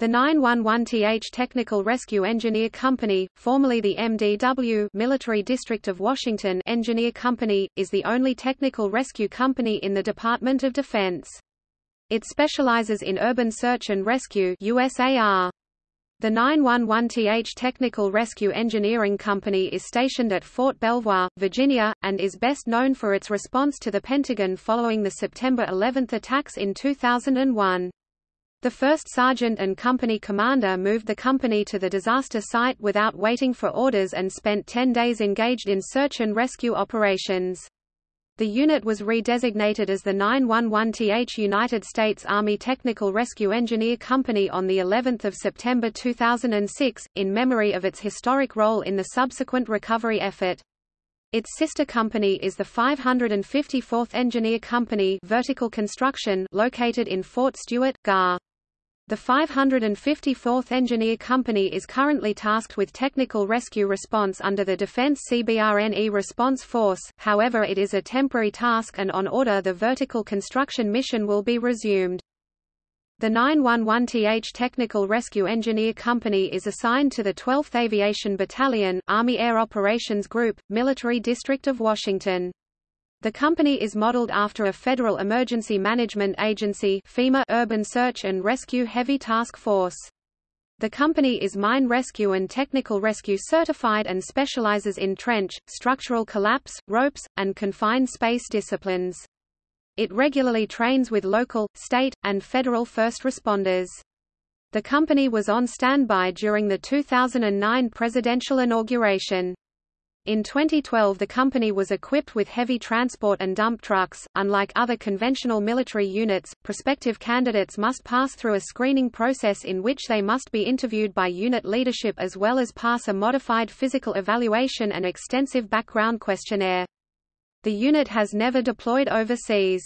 The 911th Technical Rescue Engineer Company, formerly the MDW Military District of Washington Engineer Company, is the only technical rescue company in the Department of Defense. It specializes in urban search and rescue USAR. The 911th Technical Rescue Engineering Company is stationed at Fort Belvoir, Virginia, and is best known for its response to the Pentagon following the September 11 attacks in 2001. The first sergeant and company commander moved the company to the disaster site without waiting for orders and spent 10 days engaged in search and rescue operations. The unit was redesignated as the 911th United States Army Technical Rescue Engineer Company on the 11th of September 2006 in memory of its historic role in the subsequent recovery effort. Its sister company is the 554th Engineer Company Vertical Construction located in Fort Stewart, GAR. The 554th Engineer Company is currently tasked with technical rescue response under the Defense CBRNE Response Force, however it is a temporary task and on order the vertical construction mission will be resumed. The 911th Technical Rescue Engineer Company is assigned to the 12th Aviation Battalion, Army Air Operations Group, Military District of Washington. The company is modeled after a Federal Emergency Management Agency FEMA Urban Search and Rescue Heavy Task Force. The company is mine rescue and technical rescue certified and specializes in trench, structural collapse, ropes, and confined space disciplines. It regularly trains with local, state, and federal first responders. The company was on standby during the 2009 presidential inauguration. In 2012 the company was equipped with heavy transport and dump trucks. Unlike other conventional military units, prospective candidates must pass through a screening process in which they must be interviewed by unit leadership as well as pass a modified physical evaluation and extensive background questionnaire. The unit has never deployed overseas.